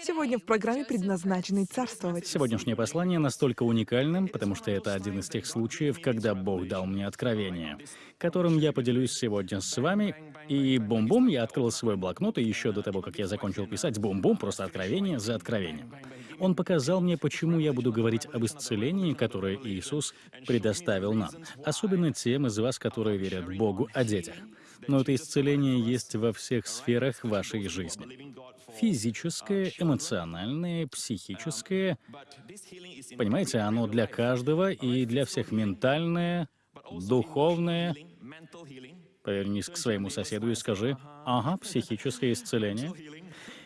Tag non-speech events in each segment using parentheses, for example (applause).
Сегодня в программе «Предназначенный царствовать». Сегодняшнее послание настолько уникальным, потому что это один из тех случаев, когда Бог дал мне откровение, которым я поделюсь сегодня с вами. И бум-бум, я открыл свой блокнот, и еще до того, как я закончил писать, бум-бум, просто откровение за откровением. Он показал мне, почему я буду говорить об исцелении, которое Иисус предоставил нам, особенно тем из вас, которые верят Богу о детях. Но это исцеление есть во всех сферах вашей жизни. Физическое, эмоциональное, психическое. Понимаете, оно для каждого и для всех ментальное, духовное. Повернись к своему соседу и скажи, ага, психическое исцеление.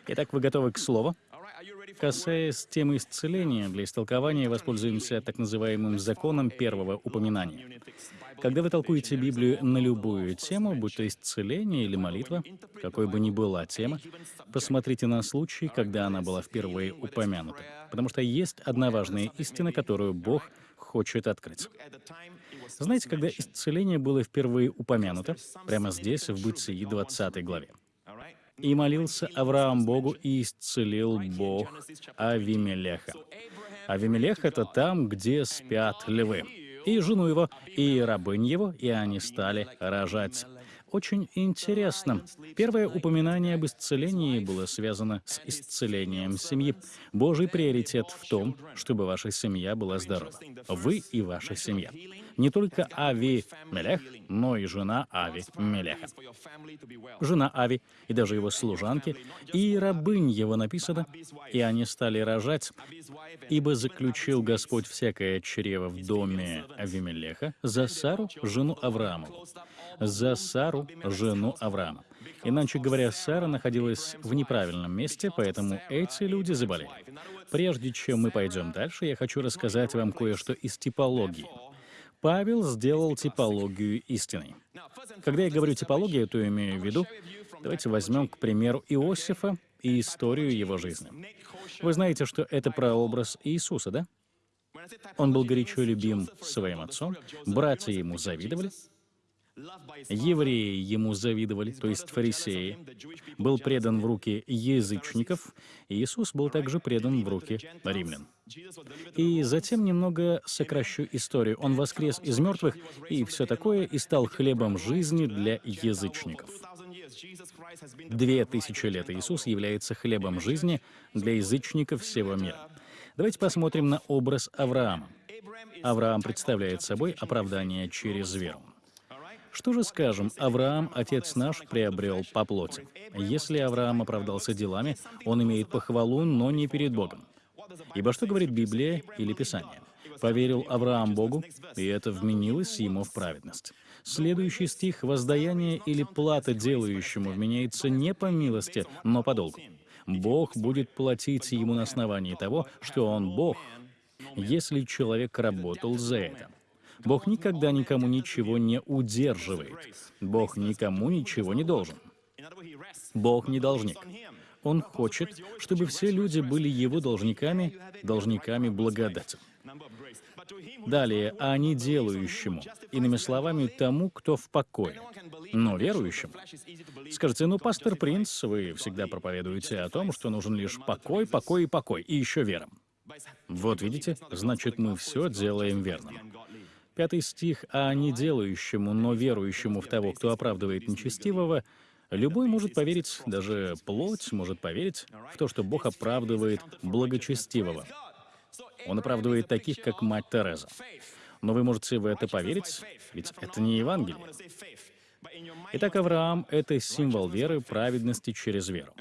Итак, вы готовы к слову? Касаясь темы исцеления, для истолкования воспользуемся так называемым законом первого упоминания. Когда вы толкуете Библию на любую тему, будь то исцеление или молитва, какой бы ни была тема, посмотрите на случай, когда она была впервые упомянута. Потому что есть одна важная истина, которую Бог хочет открыть. Знаете, когда исцеление было впервые упомянуто, прямо здесь, в Бытии 20 главе. «И молился Авраам Богу, и исцелил Бог Авимелеха». Авимелех — это там, где спят львы и жену его, и рабынь его, и они стали рожать. Очень интересно. Первое упоминание об исцелении было связано с исцелением семьи. Божий приоритет в том, чтобы ваша семья была здорова. Вы и ваша семья. Не только Ави Мелех, но и жена Ави Мелеха. Жена Ави и даже его служанки, и рабынь его написано, и они стали рожать, ибо заключил Господь всякое чрево в доме Авимелеха за Сару, жену Авраамову за Сару, жену Авраама. Иначе говоря, Сара находилась в неправильном месте, поэтому эти люди заболели. Прежде чем мы пойдем дальше, я хочу рассказать вам кое-что из типологии. Павел сделал типологию истины. Когда я говорю типологию, то имею в виду, давайте возьмем, к примеру, Иосифа и историю его жизни. Вы знаете, что это прообраз Иисуса, да? Он был горячо любим своим отцом, братья ему завидовали, Евреи ему завидовали, то есть фарисеи. Был предан в руки язычников, и Иисус был также предан в руки римлян. И затем немного сокращу историю. Он воскрес из мертвых и все такое, и стал хлебом жизни для язычников. Две тысячи лет Иисус является хлебом жизни для язычников всего мира. Давайте посмотрим на образ Авраама. Авраам представляет собой оправдание через веру. Что же скажем, Авраам, отец наш, приобрел по плоти. Если Авраам оправдался делами, он имеет похвалу, но не перед Богом. Ибо что говорит Библия или Писание? Поверил Авраам Богу, и это вменилось ему в праведность. Следующий стих «воздаяние или плата делающему вменяется не по милости, но по долгу». Бог будет платить ему на основании того, что он Бог, если человек работал за это. Бог никогда никому ничего не удерживает. Бог никому ничего не должен. Бог не должник. Он хочет, чтобы все люди были его должниками, должниками благодати. Далее, а не делающему, иными словами, тому, кто в покое, но верующему. Скажите, ну, пастор Принц, вы всегда проповедуете о том, что нужен лишь покой, покой и покой, и еще вера. Вот видите, значит, мы все делаем верно. Пятый стих, «А не делающему, но верующему в того, кто оправдывает нечестивого, любой может поверить, даже плоть может поверить в то, что Бог оправдывает благочестивого. Он оправдывает таких, как мать Тереза. Но вы можете в это поверить, ведь это не Евангелие. Итак, Авраам — это символ веры, праведности через веру.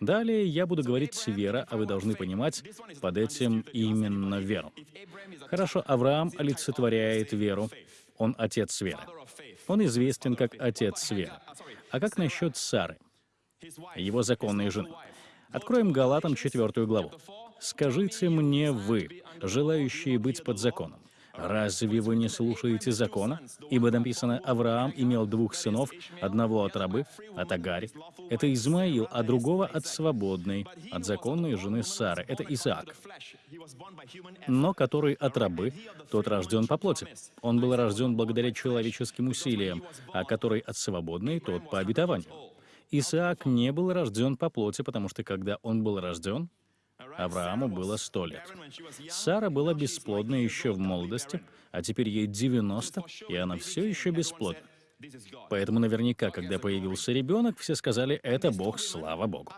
Далее я буду говорить «вера», а вы должны понимать под этим именно веру. Хорошо, Авраам олицетворяет веру. Он отец веры. Он известен как отец веры. А как насчет Сары, его законной жены? Откроем Галатам 4 главу. «Скажите мне вы, желающие быть под законом, Разве вы не слушаете закона? Ибо написано, Авраам имел двух сынов, одного от рабы, от Агари. Это Измаил, а другого от свободной, от законной жены Сары. Это Исаак. Но который от рабы, тот рожден по плоти. Он был рожден благодаря человеческим усилиям, а который от свободной, тот по обетованию. Исаак не был рожден по плоти, потому что когда он был рожден, Аврааму было 100 лет. Сара была бесплодна еще в молодости, а теперь ей 90, и она все еще бесплодна. Поэтому наверняка, когда появился ребенок, все сказали «это Бог, слава Богу».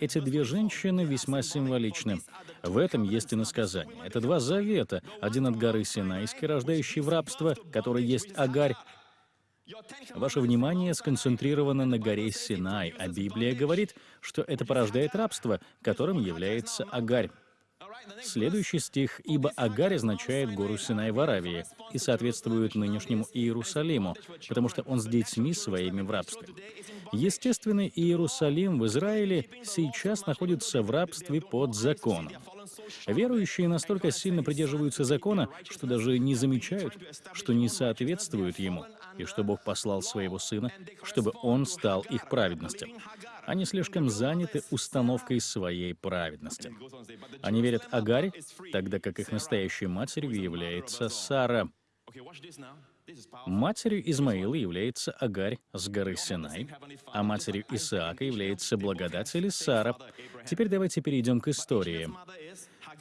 Эти две женщины весьма символичны. В этом есть и насказание. Это два завета. Один от горы Синайской, рождающий в рабство, который есть Агарь, Ваше внимание сконцентрировано на горе Синай, а Библия говорит, что это порождает рабство, которым является Агарь. Следующий стих «Ибо Агарь означает гору Синай в Аравии и соответствует нынешнему Иерусалиму, потому что он с детьми своими в рабстве». Естественный Иерусалим в Израиле сейчас находится в рабстве под законом. Верующие настолько сильно придерживаются закона, что даже не замечают, что не соответствуют ему, и что Бог послал своего Сына, чтобы Он стал их праведностью. Они слишком заняты установкой своей праведности. Они верят Агаре, тогда как их настоящей матерью является Сара. Матерью Измаила является Агарь с горы Синай, а матерью Исаака является благодать Сара. Теперь давайте перейдем к истории.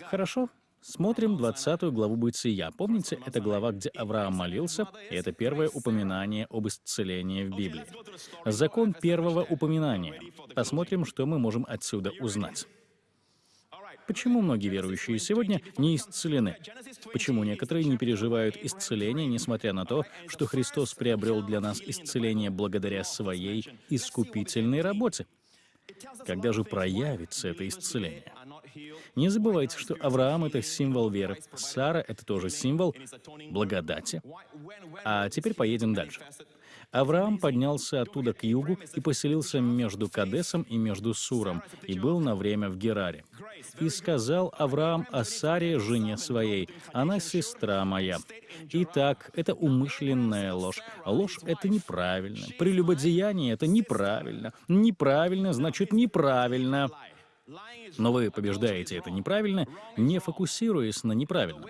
Хорошо, Смотрим 20 главу Бытия. Помните, это глава, где Авраам молился, и это первое упоминание об исцелении в Библии. Закон первого упоминания. Посмотрим, что мы можем отсюда узнать. Почему многие верующие сегодня не исцелены? Почему некоторые не переживают исцеление, несмотря на то, что Христос приобрел для нас исцеление благодаря своей искупительной работе? Когда же проявится это исцеление? Не забывайте, что Авраам — это символ веры, Сара — это тоже символ благодати. А теперь поедем дальше. Авраам поднялся оттуда к югу и поселился между Кадесом и между Суром, и был на время в Гераре. И сказал Авраам о Саре, жене своей, «Она сестра моя». Итак, это умышленная ложь. Ложь — это неправильно. Прелюбодеяние — это неправильно. Неправильно значит неправильно. Но вы побеждаете это неправильно, не фокусируясь на неправильном.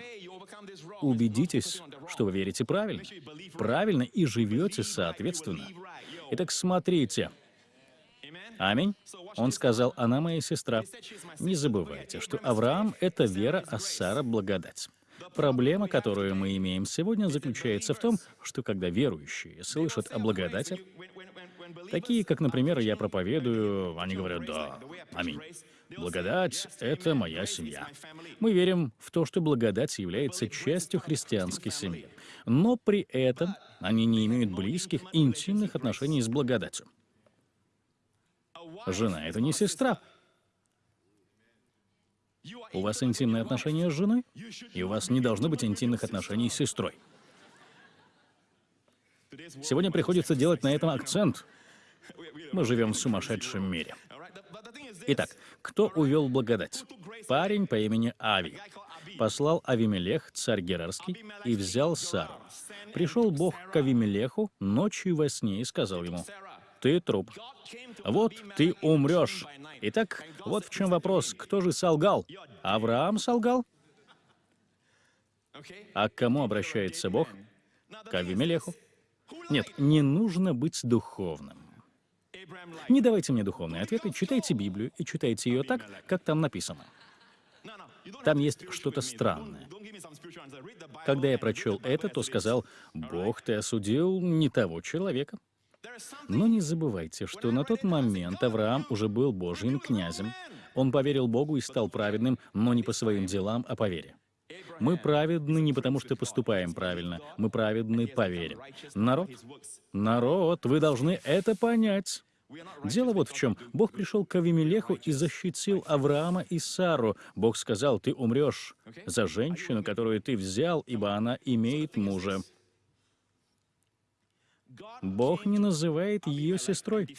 Убедитесь, что вы верите правильно. Правильно и живете соответственно. Итак, смотрите. Аминь. Он сказал, она моя сестра. Не забывайте, что Авраам — это вера, а Сара — благодать. Проблема, которую мы имеем сегодня, заключается в том, что когда верующие слышат о благодати, такие, как, например, я проповедую, они говорят «да, аминь». Благодать — это моя семья. Мы верим в то, что благодать является частью христианской семьи. Но при этом они не имеют близких, интимных отношений с благодатью. Жена — это не сестра. У вас интимные отношения с женой, и у вас не должно быть интимных отношений с сестрой. Сегодня приходится делать на этом акцент. Мы живем в сумасшедшем мире. Итак, кто увел благодать? Парень по имени Ави. Послал Авимелех, царь Герарский, и взял Сару. Пришел Бог к Авимелеху ночью во сне и сказал ему, «Ты труп. Вот ты умрешь». Итак, вот в чем вопрос. Кто же солгал? Авраам солгал? А к кому обращается Бог? К Авимелеху. Нет, не нужно быть духовным. Не давайте мне духовные ответы, читайте Библию и читайте ее так, как там написано. Там есть что-то странное. Когда я прочел это, то сказал, «Бог, ты осудил не того человека». Но не забывайте, что на тот момент Авраам уже был Божьим князем. Он поверил Богу и стал праведным, но не по своим делам, а по вере. Мы праведны не потому, что поступаем правильно, мы праведны по вере. Народ, народ, вы должны это понять. Дело вот в чем. Бог пришел к Авимелеху и защитил Авраама и Сару. Бог сказал, ты умрешь за женщину, которую ты взял, ибо она имеет мужа. Бог не называет ее сестрой.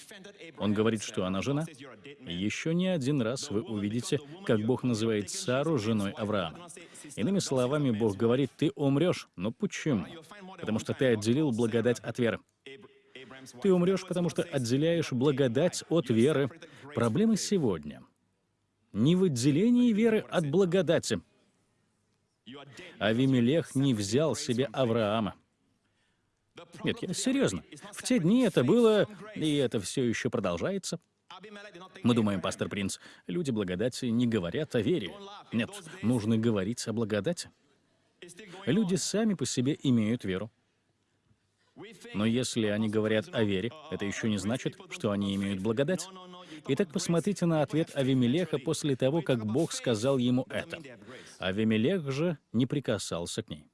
Он говорит, что она жена. Еще не один раз вы увидите, как Бог называет Сару женой Авраама. Иными словами, Бог говорит, ты умрешь. Но почему? Потому что ты отделил благодать от веры. Ты умрешь, потому что отделяешь благодать от веры. Проблема сегодня не в отделении веры от благодати. Авимелех не взял себе Авраама. Нет, я серьезно. В те дни это было, и это все еще продолжается. Мы думаем, пастор Принц, люди благодати не говорят о вере. Нет, нужно говорить о благодати. Люди сами по себе имеют веру. Но если они говорят о вере, это еще не значит, что они имеют благодать. Итак, посмотрите на ответ Авимелеха после того, как Бог сказал ему это. Авимелех же не прикасался к ней.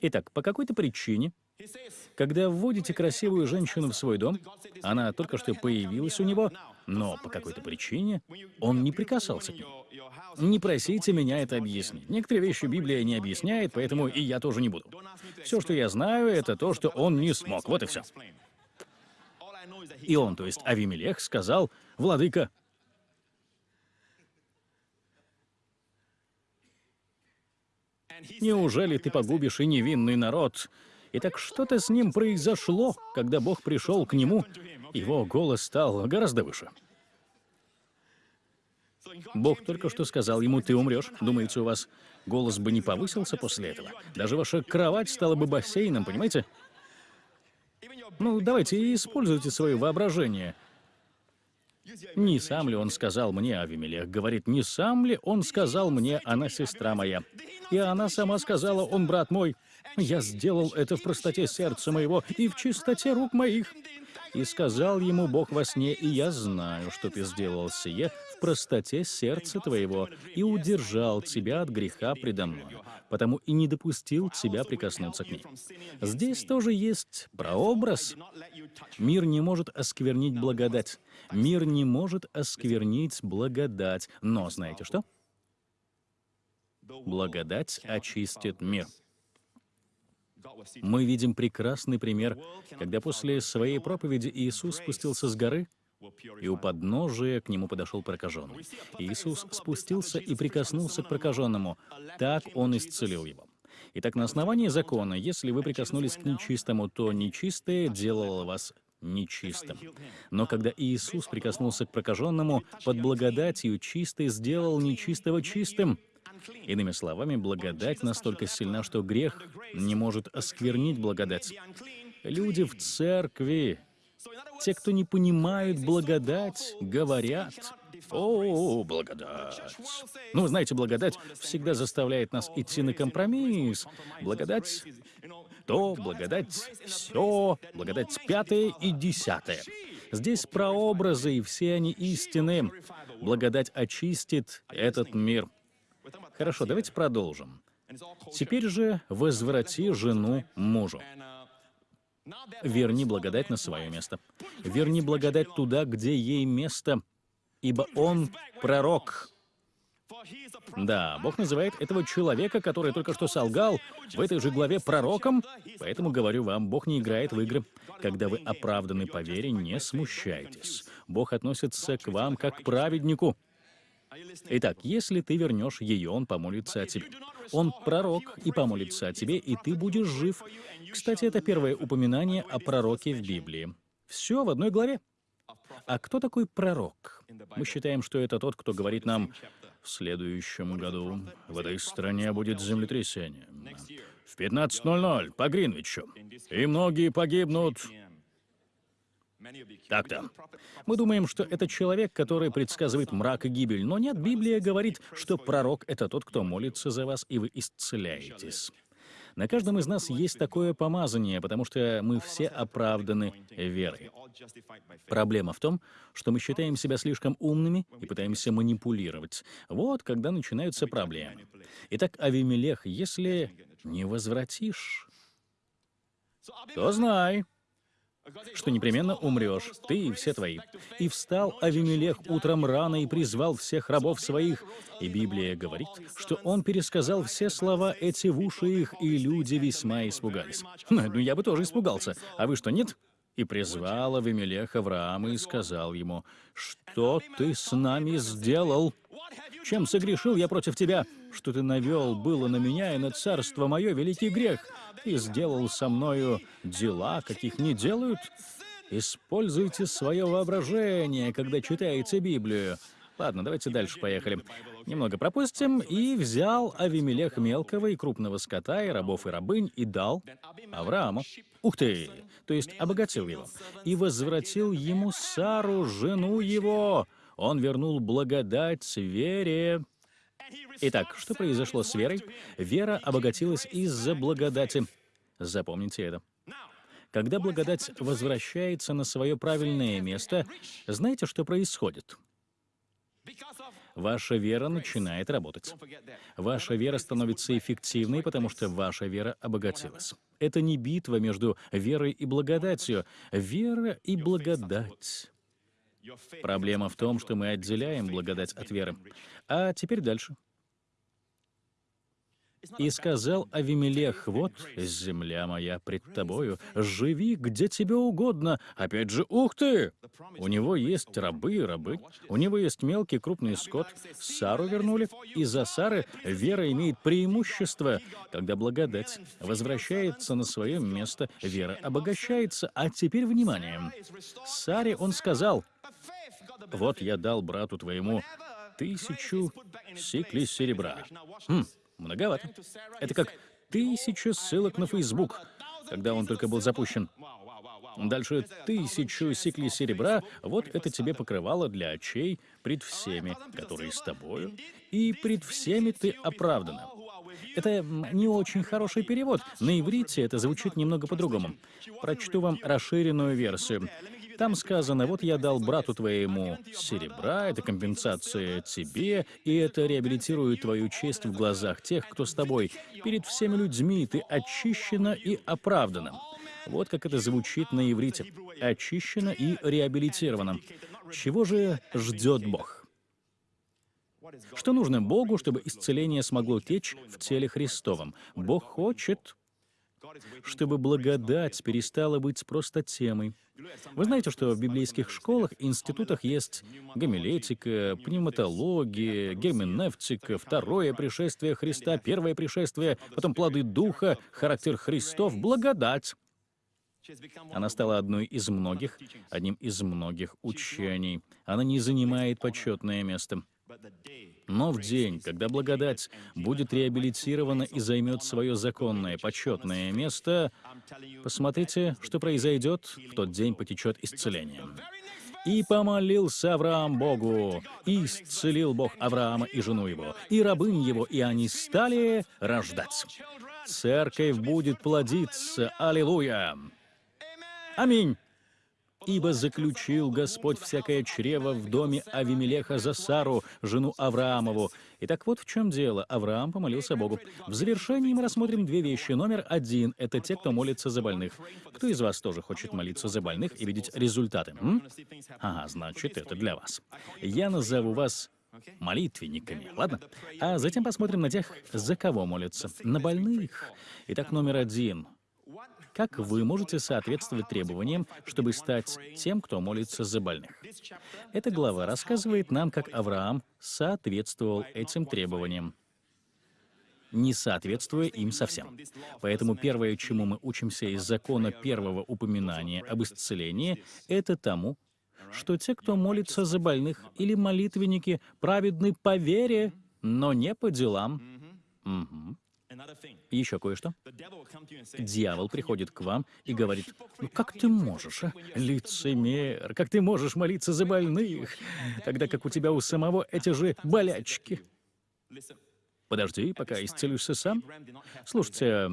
Итак, по какой-то причине, когда вводите красивую женщину в свой дом, она только что появилась у него, но по какой-то причине он не прикасался к ней. Не просите меня это объяснить. Некоторые вещи Библия не объясняет, поэтому и я тоже не буду. Все, что я знаю, это то, что он не смог. Вот и все. И он, то есть Авимелех, сказал, «Владыка, неужели ты погубишь и невинный народ?» Итак, что-то с ним произошло, когда Бог пришел к нему, его голос стал гораздо выше. Бог только что сказал ему, ты умрешь. Думаете, у вас голос бы не повысился после этого? Даже ваша кровать стала бы бассейном, понимаете? Ну, давайте используйте свое воображение. Не сам ли он сказал мне, Авимелех говорит, не сам ли он сказал мне, она сестра моя? И она сама сказала, он брат мой. Я сделал это в простоте сердца моего и в чистоте рук моих. И сказал ему Бог во сне, и я знаю, что ты сделал сие в простоте сердца твоего, и удержал тебя от греха предо мной, потому и не допустил тебя прикоснуться к ней. Здесь тоже есть прообраз. Мир не может осквернить благодать. Мир не может осквернить благодать. Но знаете что? Благодать очистит мир. Мы видим прекрасный пример, когда после своей проповеди Иисус спустился с горы, и у подножия к нему подошел прокаженный. Иисус спустился и прикоснулся к прокаженному. Так он исцелил его. Итак, на основании закона, если вы прикоснулись к нечистому, то нечистое делало вас нечистым. Но когда Иисус прикоснулся к прокаженному, под благодатью чистый сделал нечистого чистым. Иными словами, благодать настолько сильна, что грех не может осквернить благодать. Люди в церкви, те, кто не понимают благодать, говорят, «О, благодать». Ну, знаете, благодать всегда заставляет нас идти на компромисс. Благодать то, благодать все, благодать пятое и десятое. Здесь прообразы, и все они истины. Благодать очистит этот мир. Хорошо, давайте продолжим. Теперь же возврати жену мужу. Верни благодать на свое место. Верни благодать туда, где ей место, ибо он пророк. Да, Бог называет этого человека, который только что солгал, в этой же главе пророком. Поэтому говорю вам, Бог не играет в игры. Когда вы оправданы по вере, не смущайтесь. Бог относится к вам как к праведнику. Итак, если ты вернешь ее, он помолится о тебе. Он пророк и помолится о тебе, и ты будешь жив. Кстати, это первое упоминание о пророке в Библии. Все в одной главе. А кто такой пророк? Мы считаем, что это тот, кто говорит нам, в следующем году в этой стране будет землетрясение. В 15.00 по Гринвичу. И многие погибнут. Так-то. Мы думаем, что это человек, который предсказывает мрак и гибель, но нет, Библия говорит, что пророк — это тот, кто молится за вас, и вы исцеляетесь. На каждом из нас есть такое помазание, потому что мы все оправданы верой. Проблема в том, что мы считаем себя слишком умными и пытаемся манипулировать. Вот когда начинаются проблемы. Итак, Авимелех, если не возвратишь, то знай, что непременно умрешь, ты и все твои. И встал Авимелех утром рано и призвал всех рабов своих. И Библия говорит, что он пересказал все слова эти в уши их, и люди весьма испугались. (laughs) Ну, я бы тоже испугался. А вы что, нет? И призвал Авимелех Авраама и сказал ему, «Что ты с нами сделал? Чем согрешил я против тебя? Что ты навел было на меня и на царство мое великий грех? и сделал со мною дела, каких не делают? Используйте свое воображение, когда читаете Библию. Ладно, давайте дальше поехали. Немного пропустим. «И взял Авимелех мелкого и крупного скота, и рабов, и рабынь, и дал Аврааму». Ух ты! То есть обогатил его. «И возвратил ему Сару, жену его». Он вернул благодать вере. Итак, что произошло с верой? Вера обогатилась из-за благодати. Запомните это. Когда благодать возвращается на свое правильное место, знаете, что происходит? Ваша вера начинает работать. Ваша вера становится эффективной, потому что ваша вера обогатилась. Это не битва между верой и благодатью. Вера и благодать. Проблема в том, что мы отделяем благодать от веры. А теперь дальше. И сказал Авимелех, вот земля моя пред тобою, живи где тебе угодно. Опять же, ух ты! У него есть рабы и рабы, у него есть мелкий крупный скот. Сару вернули, и за Сары вера имеет преимущество. Когда благодать возвращается на свое место, вера обогащается. А теперь внимание. Саре он сказал, вот я дал брату твоему тысячу сиклей серебра. Хм, Многовато. Это как тысяча ссылок на Facebook, когда он только был запущен. Дальше тысячу сиклей серебра, вот это тебе покрывало для очей пред всеми, которые с тобою, и пред всеми ты оправдана. Это не очень хороший перевод. На иврите это звучит немного по-другому. Прочту вам расширенную версию. Там сказано, вот я дал брату твоему серебра, это компенсация тебе, и это реабилитирует твою честь в глазах тех, кто с тобой. Перед всеми людьми ты очищена и оправдана. Вот как это звучит на иврите. Очищена и реабилитирована. Чего же ждет Бог? Что нужно Богу, чтобы исцеление смогло течь в теле Христовом? Бог хочет, чтобы благодать перестала быть просто темой. Вы знаете, что в библейских школах и институтах есть гомилетика, пневматология, герменевтика, второе пришествие Христа, первое пришествие, потом плоды Духа, характер Христов, благодать. Она стала одной из многих, одним из многих учений. Она не занимает почетное место. Но в день, когда благодать будет реабилитирована и займет свое законное, почетное место, посмотрите, что произойдет, в тот день потечет исцеление. «И помолился Авраам Богу, и исцелил Бог Авраама и жену его, и рабынь его, и они стали рождать. Церковь будет плодиться. Аллилуйя! Аминь!» Ибо заключил Господь всякое чрево в доме Авимелеха за Сару, жену Авраамову. Итак, вот в чем дело. Авраам помолился Богу. В завершении мы рассмотрим две вещи. Номер один — это те, кто молится за больных. Кто из вас тоже хочет молиться за больных и видеть результаты? М? Ага, значит, это для вас. Я назову вас молитвенниками, ладно? А затем посмотрим на тех, за кого молятся. На больных. Итак, номер один — как вы можете соответствовать требованиям, чтобы стать тем, кто молится за больных? Эта глава рассказывает нам, как Авраам соответствовал этим требованиям не соответствуя им совсем. Поэтому первое, чему мы учимся из закона первого упоминания об исцелении, это тому, что те, кто молится за больных или молитвенники, праведны по вере, но не по делам. Угу. Еще кое-что. Дьявол приходит к вам и говорит, ну как ты можешь, а? лицемер, как ты можешь молиться за больных, тогда как у тебя у самого эти же болячки. Подожди, пока исцелишься сам. Слушайте,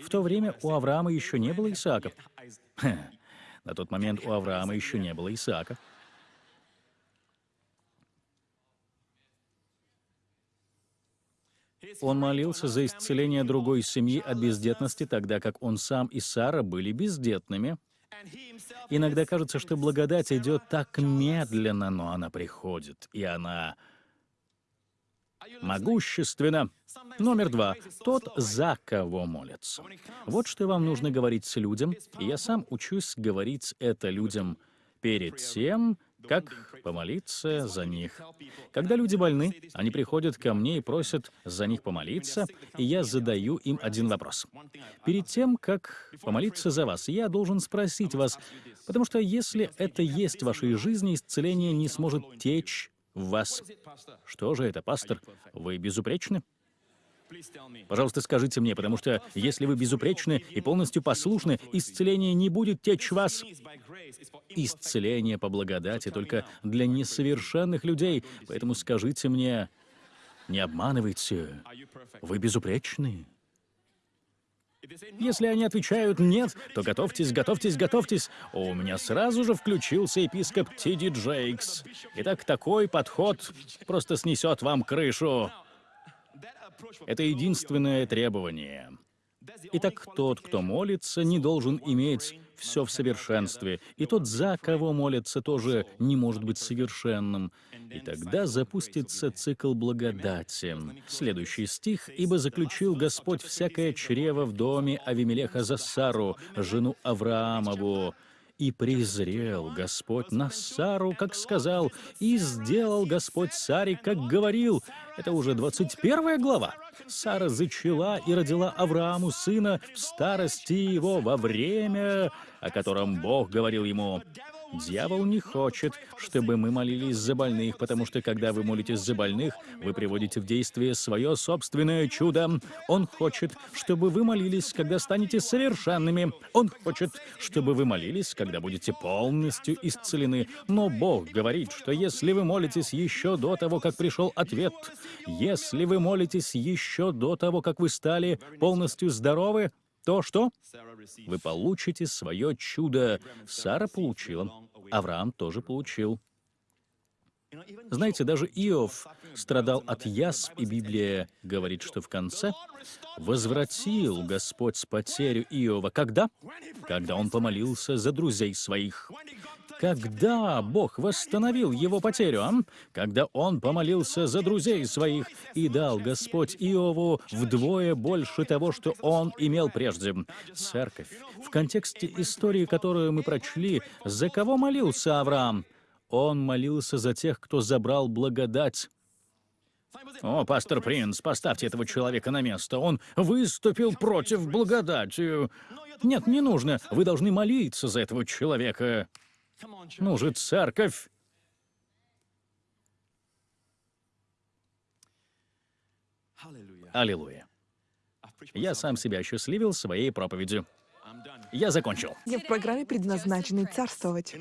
в то время у Авраама еще не было Исаака. На тот момент у Авраама еще не было Исаака. Он молился за исцеление другой семьи от бездетности, тогда как он сам и Сара были бездетными. Иногда кажется, что благодать идет так медленно, но она приходит, и она могущественна. Номер два. Тот, за кого молятся. Вот что вам нужно говорить с людям, я сам учусь говорить это людям перед тем, как помолиться за них. Когда люди больны, они приходят ко мне и просят за них помолиться, и я задаю им один вопрос. Перед тем, как помолиться за вас, я должен спросить вас, потому что если это есть в вашей жизни, исцеление не сможет течь в вас. Что же это, пастор? Вы безупречны? Пожалуйста, скажите мне, потому что если вы безупречны и полностью послушны, исцеление не будет течь вас. Исцеление по благодати только для несовершенных людей. Поэтому скажите мне, не обманывайте, вы безупречны. Если они отвечают «нет», то готовьтесь, готовьтесь, готовьтесь. У меня сразу же включился епископ Тиди Джейкс. Итак, такой подход просто снесет вам крышу. Это единственное требование. Итак, тот, кто молится, не должен иметь все в совершенстве, и тот, за кого молится, тоже не может быть совершенным. И тогда запустится цикл благодати. Следующий стих. «Ибо заключил Господь всякое чрево в доме Авимелеха за Сару, жену Авраамову, и презрел Господь на Сару, как сказал, и сделал Господь Саре, как говорил. Это уже 21 глава. Сара зачала и родила Аврааму сына в старости его во время, о котором Бог говорил ему. Дьявол не хочет, чтобы мы молились за больных, потому что когда вы молитесь за больных, вы приводите в действие свое собственное чудо. Он хочет, чтобы вы молились, когда станете совершенными. Он хочет, чтобы вы молились, когда будете полностью исцелены. Но Бог говорит, что если вы молитесь еще до того, как пришел ответ, если вы молитесь еще до того, как вы стали полностью здоровы, то что? Вы получите свое чудо. Сара получила. Авраам тоже получил. Знаете, даже Иов страдал от язв, и Библия говорит, что в конце возвратил Господь потерю Иова. Когда? Когда он помолился за друзей своих. Когда Бог восстановил его потерю, а? Когда он помолился за друзей своих и дал Господь Иову вдвое больше того, что он имел прежде. Церковь. В контексте истории, которую мы прочли, за кого молился Авраам? Он молился за тех, кто забрал благодать. «О, пастор Принц, поставьте этого человека на место. Он выступил против благодати». «Нет, не нужно. Вы должны молиться за этого человека». Ну же, церковь! Аллилуйя. Я сам себя осчастливил своей проповедью. Я закончил. Я в программе, предназначенной царствовать.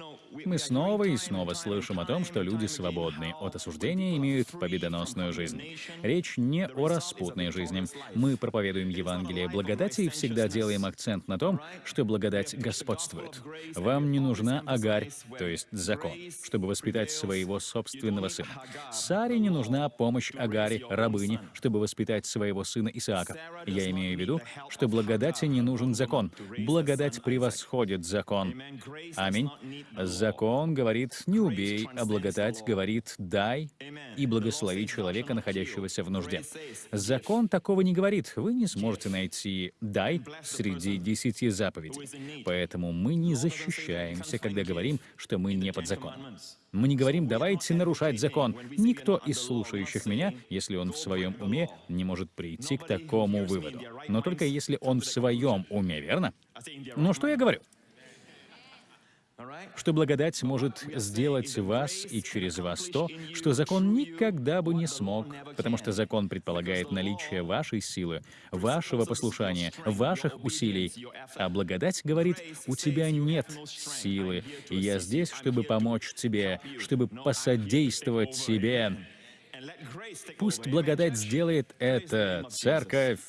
Мы снова и снова слышим о том, что люди свободны от осуждения имеют победоносную жизнь. Речь не о распутной жизни. Мы проповедуем Евангелие благодати и всегда делаем акцент на том, что благодать господствует. Вам не нужна агарь, то есть закон, чтобы воспитать своего собственного сына. Саре не нужна помощь агаре, рабыне, чтобы воспитать своего сына Исаака. Я имею в виду, что благодати не нужен закон. Благодать превосходит закон. Аминь. Закон говорит «не убей», а благодать говорит «дай» и благослови человека, находящегося в нужде. Закон такого не говорит. Вы не сможете найти «дай» среди десяти заповедей. Поэтому мы не защищаемся, когда говорим, что мы не под законом. Мы не говорим «давайте нарушать закон». Никто из слушающих меня, если он в своем уме, не может прийти к такому выводу. Но только если он в своем уме, верно? Но что я говорю? что благодать может сделать вас и через вас то, что закон никогда бы не смог, потому что закон предполагает наличие вашей силы, вашего послушания, ваших усилий, а благодать говорит, у тебя нет силы, и я здесь, чтобы помочь тебе, чтобы посодействовать тебе. Пусть благодать сделает это, церковь.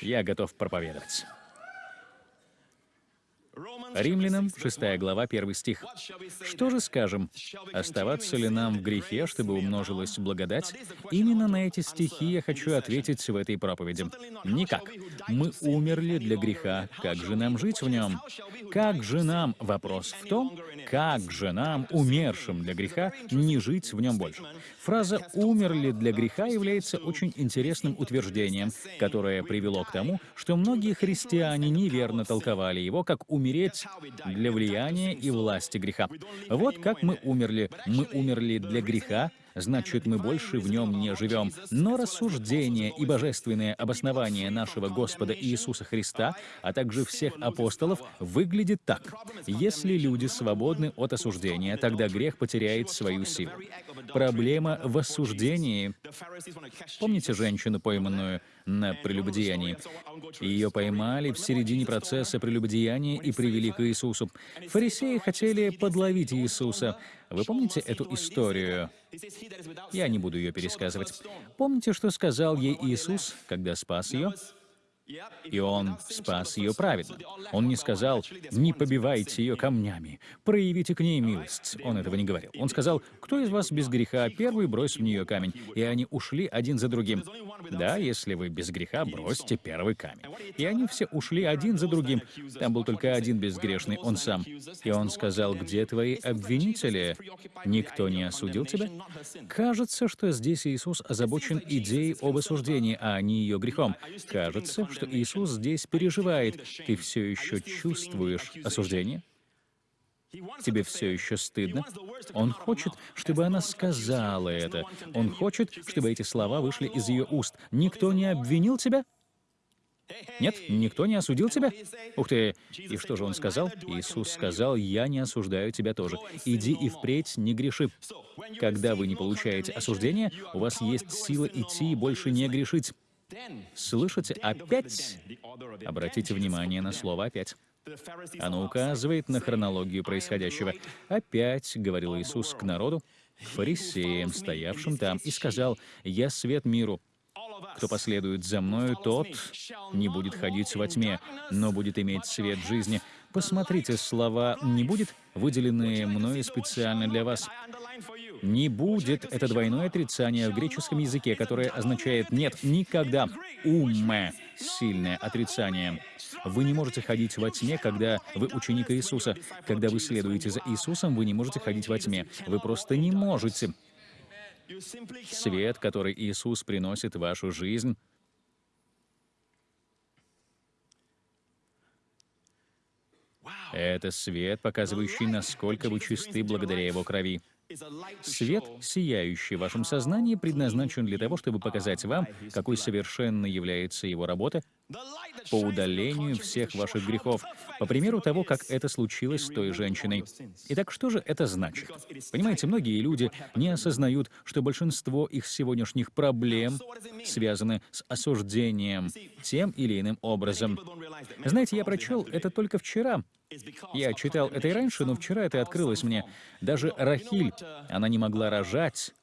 Я готов проповедовать. Римлянам, 6 глава, 1 стих. «Что же скажем? Оставаться ли нам в грехе, чтобы умножилась благодать?» Именно на эти стихи я хочу ответить в этой проповеди. Никак. Мы умерли для греха. Как же нам жить в нем? Как же нам? Вопрос в том, как же нам, умершим для греха, не жить в нем больше? Фраза «умерли для греха» является очень интересным утверждением, которое привело к тому, что многие христиане неверно толковали его как «умереть для влияния и власти греха». Вот как мы умерли. Мы умерли для греха, значит, мы больше в нем не живем. Но рассуждение и божественное обоснование нашего Господа Иисуса Христа, а также всех апостолов, выглядит так. Если люди свободны от осуждения, тогда грех потеряет свою силу. Проблема в осуждении. Помните женщину, пойманную на прелюбодеянии? Ее поймали в середине процесса прелюбодеяния и привели к Иисусу. Фарисеи хотели подловить Иисуса. Вы помните эту историю? Я не буду ее пересказывать. Помните, что сказал ей Иисус, когда спас ее? И он спас ее праведно. Он не сказал, не побивайте ее камнями, проявите к ней милость. Он этого не говорил. Он сказал, кто из вас без греха, первый брось в нее камень. И они ушли один за другим. Да, если вы без греха, бросьте первый камень. И они все ушли один за другим. Там был только один безгрешный, он сам. И он сказал, где твои обвинители? Никто не осудил тебя? Кажется, что здесь Иисус озабочен идеей об осуждении, а не ее грехом. Кажется, что Иисус здесь переживает. Ты все еще чувствуешь осуждение? Тебе все еще стыдно? Он хочет, чтобы она сказала это. Он хочет, чтобы эти слова вышли из ее уст. Никто не обвинил тебя? Нет, никто не осудил тебя? Ух ты! И что же он сказал? Иисус сказал, «Я не осуждаю тебя тоже. Иди и впредь не греши». Когда вы не получаете осуждения, у вас есть сила идти и больше не грешить. Слышите, опять? Обратите внимание на слово «опять». Оно указывает на хронологию происходящего. «Опять», — говорил Иисус к народу, к фарисеям, стоявшим там, и сказал, «Я свет миру. Кто последует за мною, тот не будет ходить во тьме, но будет иметь свет жизни». Посмотрите, слова «не будет» выделенные мною специально для вас. Не будет — это двойное отрицание в греческом языке, которое означает «нет, никогда». Умме — сильное отрицание. Вы не можете ходить во тьме, когда вы ученик Иисуса. Когда вы следуете за Иисусом, вы не можете ходить во тьме. Вы просто не можете. Свет, который Иисус приносит в вашу жизнь, это свет, показывающий, насколько вы чисты благодаря Его крови. Свет, сияющий в вашем сознании, предназначен для того, чтобы показать вам, какой совершенной является его работа по удалению всех ваших грехов, по примеру того, как это случилось с той женщиной. Итак, что же это значит? Понимаете, многие люди не осознают, что большинство их сегодняшних проблем связаны с осуждением тем или иным образом. Знаете, я прочел это только вчера, я читал это и раньше, но вчера это открылось мне. Даже Рахиль, она не могла рожать,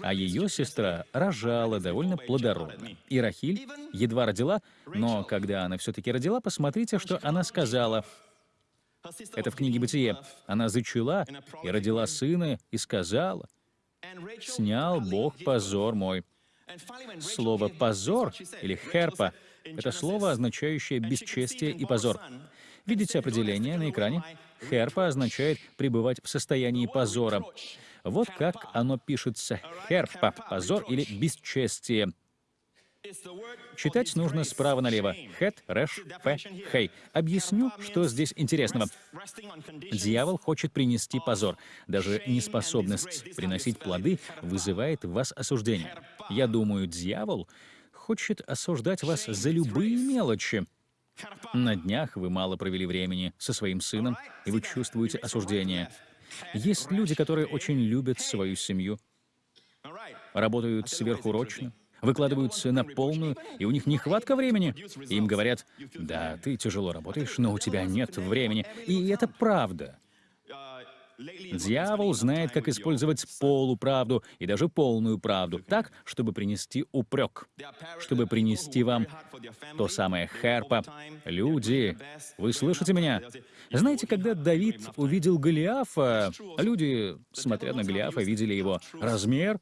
а ее сестра рожала довольно плодородно. И Рахиль едва родила, но когда она все-таки родила, посмотрите, что она сказала. Это в книге «Бытие». Она зачала и родила сына, и сказала, «Снял Бог позор мой». Слово «позор» или «херпа» — это слово, означающее «бесчестие» и «позор». Видите определение на экране? Херпа означает пребывать в состоянии позора. Вот как оно пишется. Херпа — позор или бесчестие. Читать нужно справа налево. Хет, рэш, фе, хей. Объясню, что здесь интересного. Дьявол хочет принести позор. Даже неспособность приносить плоды вызывает в вас осуждение. Я думаю, дьявол хочет осуждать вас за любые мелочи. На днях вы мало провели времени со своим сыном, и вы чувствуете осуждение. Есть люди, которые очень любят свою семью, работают сверхурочно, выкладываются на полную, и у них нехватка времени. Им говорят, да, ты тяжело работаешь, но у тебя нет времени. И это правда. Дьявол знает, как использовать полуправду и даже полную правду так, чтобы принести упрек, чтобы принести вам то самое херпа. Люди, вы слышите меня? Знаете, когда Давид увидел Голиафа, люди, смотря на Голиафа, видели его размер,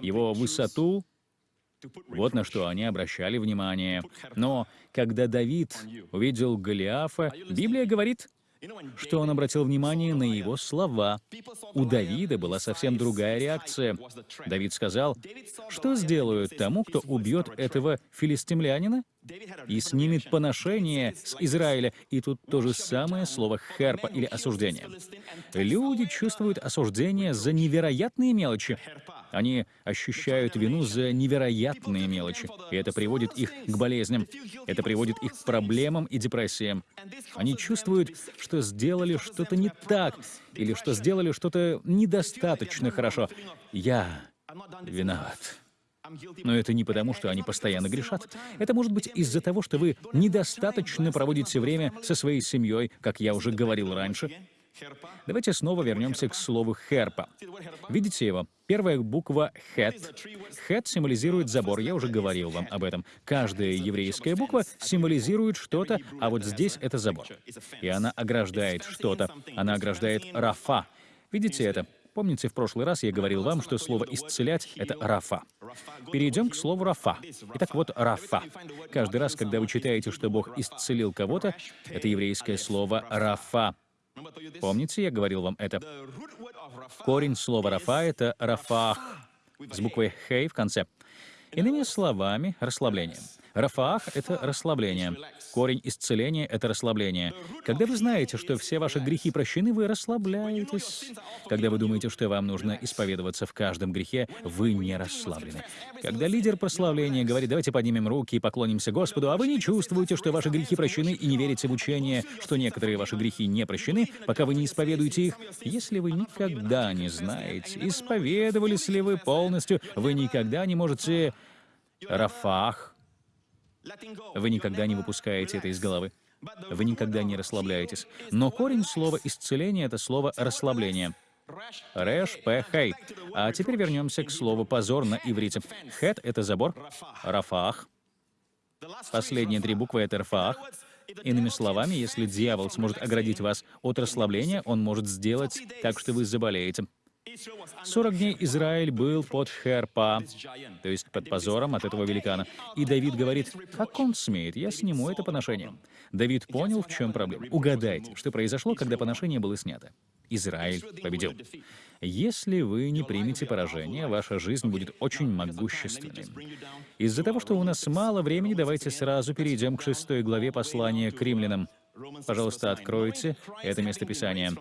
его высоту, вот на что они обращали внимание. Но когда Давид увидел Голиафа, Библия говорит, что он обратил внимание на его слова. У Давида была совсем другая реакция. Давид сказал, что сделают тому, кто убьет этого филистимлянина и снимет поношение с Израиля. И тут то же самое слово «херпа» или «осуждение». Люди чувствуют осуждение за невероятные мелочи. Они ощущают вину за невероятные мелочи, и это приводит их к болезням. Это приводит их к проблемам и депрессиям. Они чувствуют, что сделали что-то не так, или что сделали что-то недостаточно хорошо. Я виноват. Но это не потому, что они постоянно грешат. Это может быть из-за того, что вы недостаточно проводите время со своей семьей, как я уже говорил раньше. Давайте снова вернемся к слову «херпа». Видите его? Первая буква «хет». «Хет» символизирует забор, я уже говорил вам об этом. Каждая еврейская буква символизирует что-то, а вот здесь это забор. И она ограждает что-то. Она ограждает «рафа». Видите это? Помните, в прошлый раз я говорил вам, что слово «исцелять» — это «рафа». Перейдем к слову «рафа». Итак, вот «рафа». Каждый раз, когда вы читаете, что Бог исцелил кого-то, это еврейское слово «рафа». Помните, я говорил вам это? Корень слова «рафа» — это «рафах» с буквой «хей» в конце. Иными словами, расслабление. Рафаах — это расслабление. Корень исцеления — это расслабление. Когда вы знаете, что все ваши грехи прощены, вы расслабляетесь. Когда вы думаете, что вам нужно исповедоваться в каждом грехе, вы не расслаблены. Когда лидер прославления говорит, давайте поднимем руки и поклонимся Господу, а вы не чувствуете, что ваши грехи прощены и не верите в учение, что некоторые ваши грехи не прощены, пока вы не исповедуете их, если вы никогда не знаете, исповедовались ли вы полностью, вы никогда не можете... Рафах вы никогда не выпускаете это из головы. Вы никогда не расслабляетесь. Но корень слова «исцеление» — это слово «расслабление». Рэш, П, Хей. А теперь вернемся к слову «позор» на иврите. Хет — это забор, Рафах. Последние три буквы — это Рафах. Иными словами, если дьявол сможет оградить вас от расслабления, он может сделать так, что вы заболеете. 40 дней Израиль был под херпа, то есть под позором от этого великана. И Давид говорит, как он смеет, я сниму это поношение. Давид понял, в чем проблема. Угадайте, что произошло, когда поношение было снято. Израиль победил. Если вы не примете поражение, ваша жизнь будет очень могущественной. Из-за того, что у нас мало времени, давайте сразу перейдем к шестой главе послания к римлянам. Пожалуйста, откройте это местописание.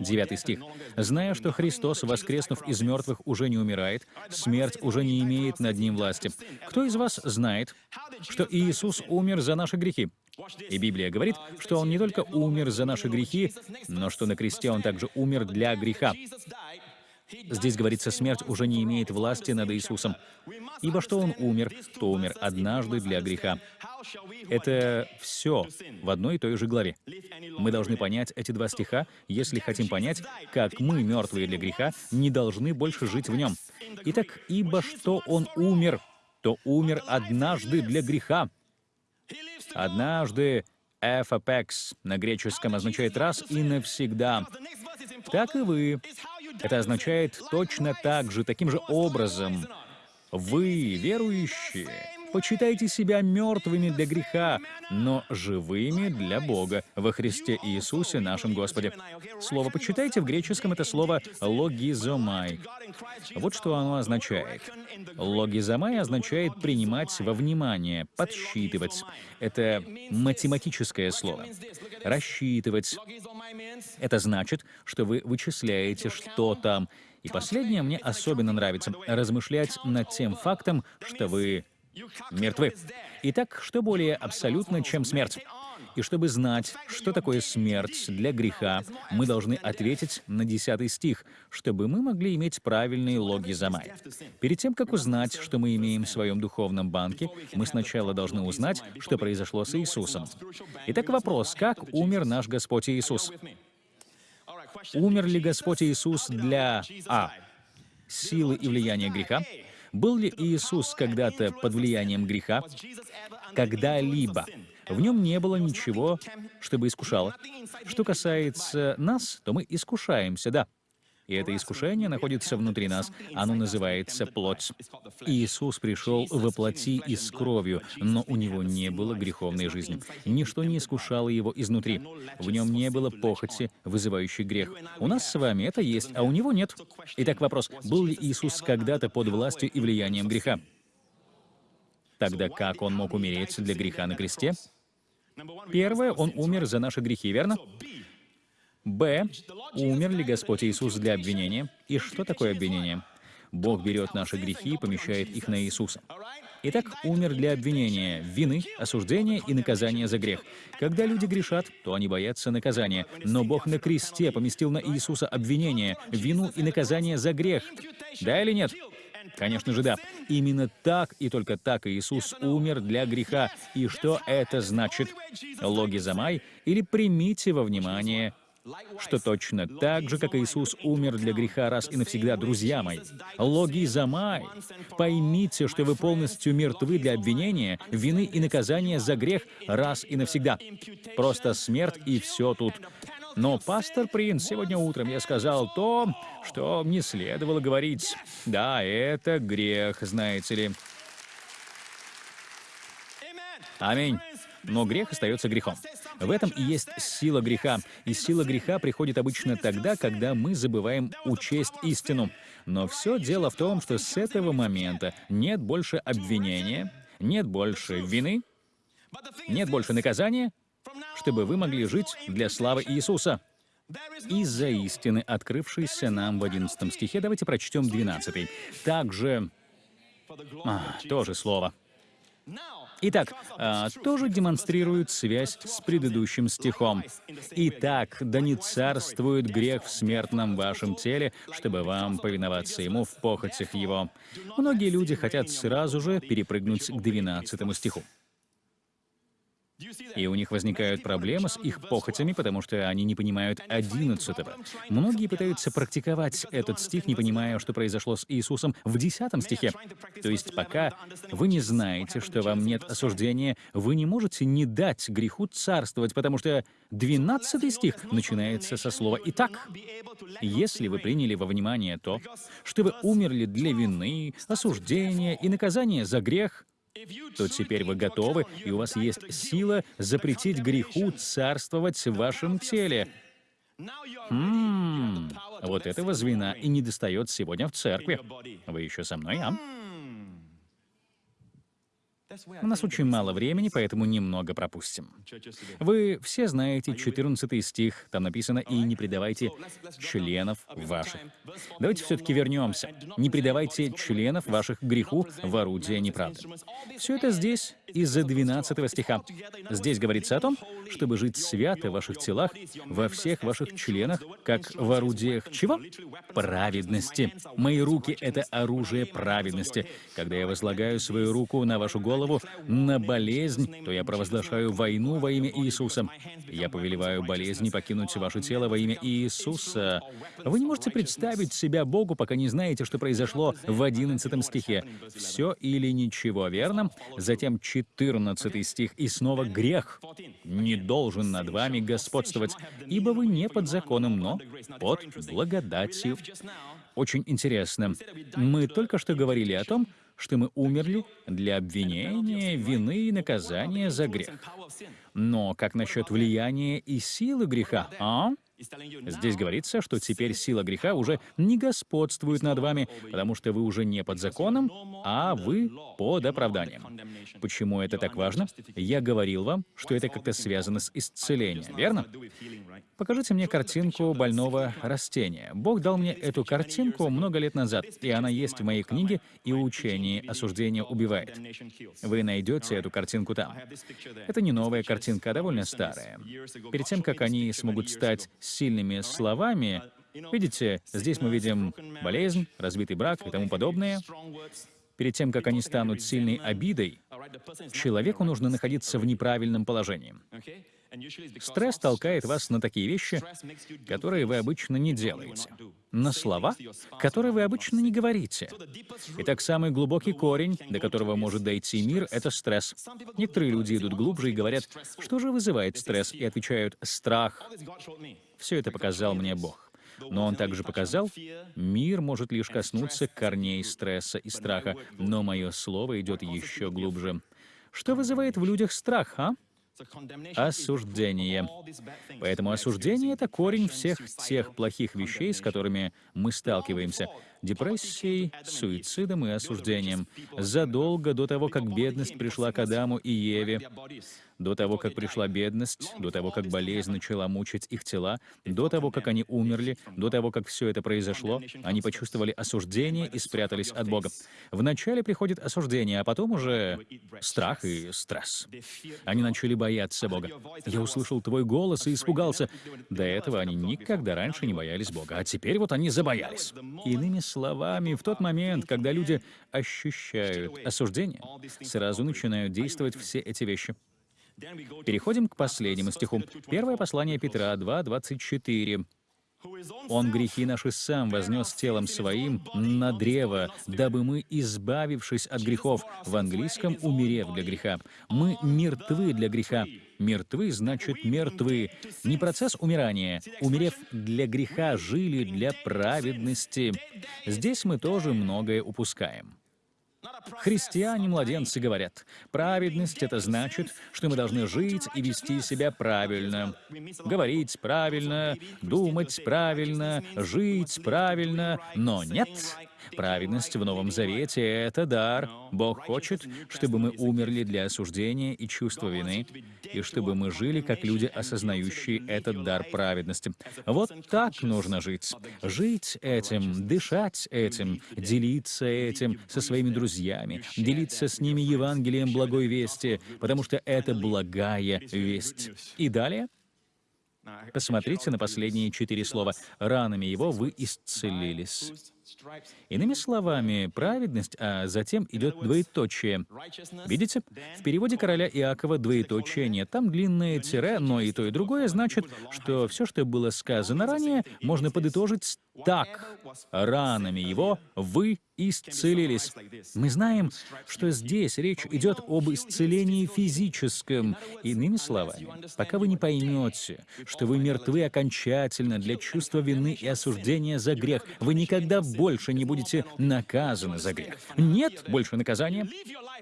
Девятый стих. «Зная, что Христос, воскреснув из мертвых, уже не умирает, смерть уже не имеет над ним власти. Кто из вас знает, что Иисус умер за наши грехи?» И Библия говорит, что Он не только умер за наши грехи, но что на кресте Он также умер для греха. Здесь говорится, смерть уже не имеет власти над Иисусом. Ибо что Он умер, то умер однажды для греха. Это все в одной и той же главе. Мы должны понять эти два стиха, если хотим понять, как мы, мертвые для греха, не должны больше жить в нем. Итак, ибо что Он умер, то умер однажды для греха. Однажды «эфапекс» на греческом означает «раз и навсегда». Так и вы. Это означает точно так же, таким же образом. Вы, верующие, почитайте себя мертвыми для греха, но живыми для Бога во Христе Иисусе нашем Господе. Слово «почитайте» в греческом — это слово «логизомай». Вот что оно означает. «Логизомай» означает «принимать во внимание», «подсчитывать». Это математическое слово. «Рассчитывать». Это значит, что вы вычисляете, что там. И последнее мне особенно нравится — размышлять над тем фактом, что вы мертвы. Итак, что более абсолютно, чем смерть? И чтобы знать, что такое смерть для греха, мы должны ответить на 10 стих, чтобы мы могли иметь правильные логи Замай. Перед тем, как узнать, что мы имеем в своем духовном банке, мы сначала должны узнать, что произошло с Иисусом. Итак, вопрос, как умер наш Господь Иисус? Умер ли Господь Иисус для А. Силы и влияния греха? Был ли Иисус когда-то под влиянием греха? Когда-либо. В нем не было ничего, чтобы искушало. Что касается нас, то мы искушаемся, да. И это искушение находится внутри нас. Оно называется плоть. Иисус пришел воплоти и с кровью, но у него не было греховной жизни. Ничто не искушало его изнутри. В нем не было похоти, вызывающей грех. У нас с вами это есть, а у него нет. Итак, вопрос, был ли Иисус когда-то под властью и влиянием греха? Тогда как он мог умереть для греха на кресте? Первое, он умер за наши грехи, верно? Б. Умер ли Господь Иисус для обвинения? И что такое обвинение? Бог берет наши грехи и помещает их на Иисуса. Итак, умер для обвинения, вины, осуждения и наказания за грех. Когда люди грешат, то они боятся наказания. Но Бог на кресте поместил на Иисуса обвинение, вину и наказание за грех. Да или нет? Конечно же, да. Именно так и только так Иисус умер для греха. И что это значит? Логизамай или примите во внимание что точно так же, как Иисус умер для греха раз и навсегда, друзья мои. Логизамай. Поймите, что вы полностью мертвы для обвинения, вины и наказания за грех раз и навсегда. Просто смерть и все тут. Но, пастор Принц, сегодня утром я сказал то, что не следовало говорить. Да, это грех, знаете ли. Аминь. Но грех остается грехом. В этом и есть сила греха. И сила греха приходит обычно тогда, когда мы забываем учесть истину. Но все дело в том, что с этого момента нет больше обвинения, нет больше вины, нет больше наказания, чтобы вы могли жить для славы Иисуса. Из-за истины, открывшейся нам в 11 стихе, давайте прочтем 12. Также... А, тоже слово. Итак, а, тоже демонстрирует связь с предыдущим стихом. «Итак, да не царствует грех в смертном вашем теле, чтобы вам повиноваться ему в похотях его». Многие люди хотят сразу же перепрыгнуть к 12 стиху. И у них возникают проблемы с их похотями, потому что они не понимают одиннадцатого. Многие пытаются практиковать этот стих, не понимая, что произошло с Иисусом в десятом стихе. То есть пока вы не знаете, что вам нет осуждения, вы не можете не дать греху царствовать, потому что двенадцатый стих начинается со слова «Итак». Если вы приняли во внимание то, что вы умерли для вины, осуждения и наказания за грех, то теперь вы готовы, и у вас есть сила запретить греху царствовать в вашем теле. М вот этого звена и не достает сегодня в церкви. Вы еще со мной, а? У нас очень мало времени, поэтому немного пропустим. Вы все знаете 14 стих, там написано «И не предавайте членов ваших». Давайте все-таки вернемся. «Не предавайте членов ваших греху в орудие неправды». Все это здесь из-за 12 стиха. Здесь говорится о том, чтобы жить свято в ваших телах, во всех ваших членах, как в орудиях чего? Праведности. Мои руки — это оружие праведности. Когда я возлагаю свою руку на вашу голову, голову на болезнь, то я провозглашаю войну во имя Иисуса. Я повелеваю болезни покинуть ваше тело во имя Иисуса. Вы не можете представить себя Богу, пока не знаете, что произошло в 11 стихе. Все или ничего, верно? Затем 14 стих, и снова грех не должен над вами господствовать, ибо вы не под законом, но под благодатью. Очень интересно. Мы только что говорили о том, что мы умерли для обвинения, вины и наказания за грех. Но как насчет влияния и силы греха, а? Здесь говорится, что теперь сила греха уже не господствует над вами, потому что вы уже не под законом, а вы под оправданием. Почему это так важно? Я говорил вам, что это как-то связано с исцелением, верно? Покажите мне картинку больного растения. Бог дал мне эту картинку много лет назад, и она есть в моей книге «И учение осуждение убивает». Вы найдете эту картинку там. Это не новая картинка, а довольно старая. Перед тем, как они смогут стать сильными словами, видите, здесь мы видим болезнь, разбитый брак и тому подобное. Перед тем, как они станут сильной обидой, человеку нужно находиться в неправильном положении. Стресс толкает вас на такие вещи, которые вы обычно не делаете, на слова, которые вы обычно не говорите. Итак, самый глубокий корень, до которого может дойти мир, — это стресс. Некоторые люди идут глубже и говорят, что же вызывает стресс, и отвечают «страх». Все это показал мне Бог. Но он также показал, мир может лишь коснуться корней стресса и страха, но мое слово идет еще глубже. Что вызывает в людях страх, а? Осуждение. Поэтому осуждение — это корень всех тех плохих вещей, с которыми мы сталкиваемся депрессией, суицидом и осуждением. Задолго до того, как бедность пришла к Адаму и Еве, до того, как пришла бедность, до того, как болезнь начала мучить их тела, до того, как они умерли, до того, как все это произошло, они почувствовали осуждение и спрятались от Бога. Вначале приходит осуждение, а потом уже страх и стресс. Они начали бояться Бога. Я услышал твой голос и испугался. До этого они никогда раньше не боялись Бога, а теперь вот они забоялись. Иными словами, в тот момент, когда люди ощущают осуждение, сразу начинают действовать все эти вещи. Переходим к последнему стиху. Первое послание Петра 2:24. Он грехи наши сам вознес телом своим на древо, дабы мы, избавившись от грехов, в английском умерев для греха. Мы мертвы для греха. Мертвы значит мертвы. Не процесс умирания. Умерев для греха, жили для праведности. Здесь мы тоже многое упускаем. Христиане-младенцы говорят, праведность — это значит, что мы должны жить и вести себя правильно, говорить правильно, думать правильно, жить правильно, но нет, Праведность в Новом Завете — это дар. Бог хочет, чтобы мы умерли для осуждения и чувства вины, и чтобы мы жили как люди, осознающие этот дар праведности. Вот так нужно жить. Жить этим, дышать этим, делиться этим со своими друзьями, делиться с ними Евангелием благой вести, потому что это благая весть. И далее Посмотрите на последние четыре слова. «Ранами его вы исцелились». Иными словами, праведность, а затем идет двоеточие. Видите? В переводе короля Иакова двоеточие нет. Там длинное тире, но и то, и другое значит, что все, что было сказано ранее, можно подытожить так. Ранами его вы исцелились. Мы знаем, что здесь речь идет об исцелении физическом. Иными словами, пока вы не поймете, что вы мертвы окончательно для чувства вины и осуждения за грех, вы никогда больше не будете наказаны за грех. Нет больше наказания,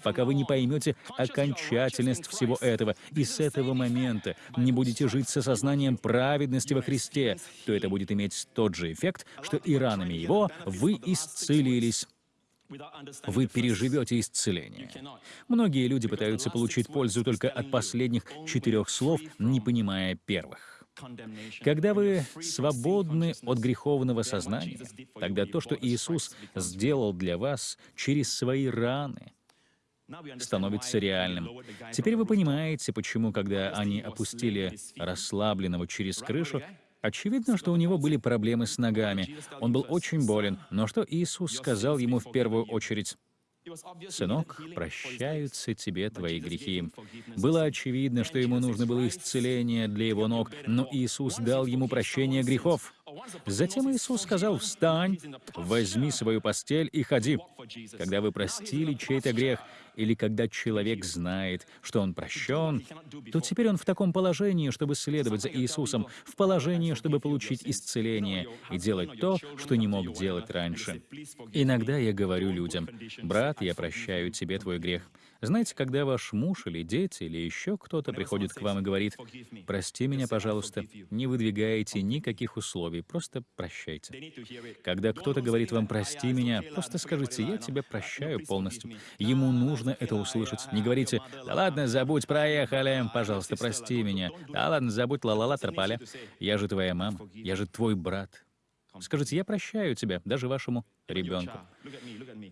пока вы не поймете окончательность всего этого, и с этого момента не будете жить с осознанием праведности во Христе, то это будет иметь тот же эффект, что и ранами Его вы исцелились. Вы переживете исцеление. Многие люди пытаются получить пользу только от последних четырех слов, не понимая первых. Когда вы свободны от греховного сознания, тогда то, что Иисус сделал для вас через свои раны, становится реальным. Теперь вы понимаете, почему, когда они опустили расслабленного через крышу, Очевидно, что у него были проблемы с ногами. Он был очень болен. Но что Иисус сказал ему в первую очередь? «Сынок, прощаются тебе твои грехи». Было очевидно, что ему нужно было исцеление для его ног, но Иисус дал ему прощение грехов. Затем Иисус сказал, «Встань, возьми свою постель и ходи». Когда вы простили чей-то грех, или когда человек знает, что он прощен, то теперь он в таком положении, чтобы следовать за Иисусом, в положении, чтобы получить исцеление и делать то, что не мог делать раньше. Иногда я говорю людям, «Брат, я прощаю тебе твой грех». Знаете, когда ваш муж или дети или еще кто-то приходит к вам и говорит, «Прости меня, пожалуйста», не выдвигайте никаких условий, просто прощайте. Когда кто-то говорит вам «Прости меня», просто скажите «Я тебя прощаю полностью». Ему нужно это услышать. Не говорите «Да ладно, забудь, проехали, пожалуйста, прости меня». «Да ладно, забудь, ла-ла-ла, тропали. Я же твоя мама, я же твой брат». Скажите, я прощаю тебя, даже вашему ребенку.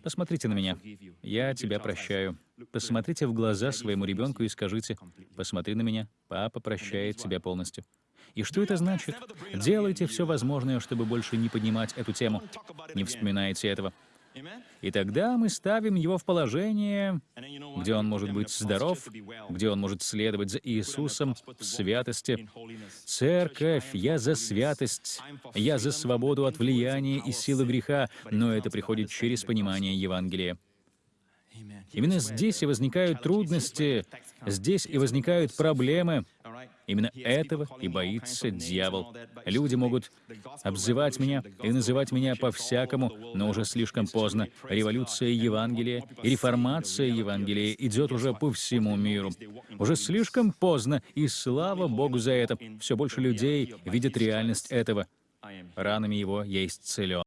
Посмотрите на меня. Я тебя прощаю. Посмотрите в глаза своему ребенку и скажите, посмотри на меня, папа прощает тебя полностью. И что это значит? Делайте все возможное, чтобы больше не поднимать эту тему. Не вспоминайте этого. И тогда мы ставим его в положение, где он может быть здоров, где он может следовать за Иисусом в святости. Церковь, я за святость, я за свободу от влияния и силы греха, но это приходит через понимание Евангелия. Именно здесь и возникают трудности, здесь и возникают проблемы. Именно этого и боится дьявол. Люди могут обзывать меня и называть меня по-всякому, но уже слишком поздно. Революция Евангелия и реформация Евангелия идет уже по всему миру. Уже слишком поздно, и слава Богу за это. Все больше людей видят реальность этого. Ранами его я исцелен.